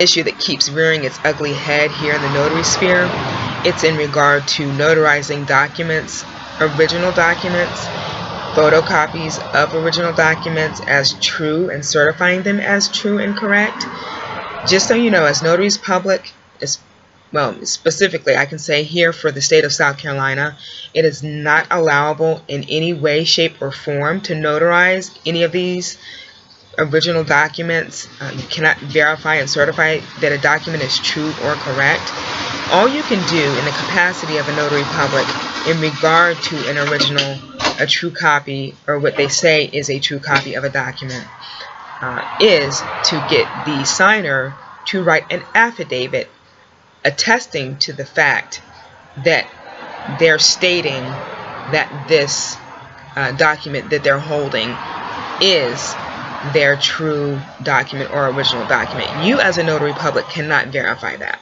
issue that keeps rearing its ugly head here in the notary sphere. It's in regard to notarizing documents, original documents, photocopies of original documents as true and certifying them as true and correct. Just so you know, as notaries public, well, specifically, I can say here for the state of South Carolina, it is not allowable in any way, shape, or form to notarize any of these original documents. Um, you cannot verify and certify that a document is true or correct. All you can do in the capacity of a notary public in regard to an original, a true copy, or what they say is a true copy of a document, uh, is to get the signer to write an affidavit attesting to the fact that they're stating that this uh, document that they're holding is their true document or original document. You as a notary public cannot verify that.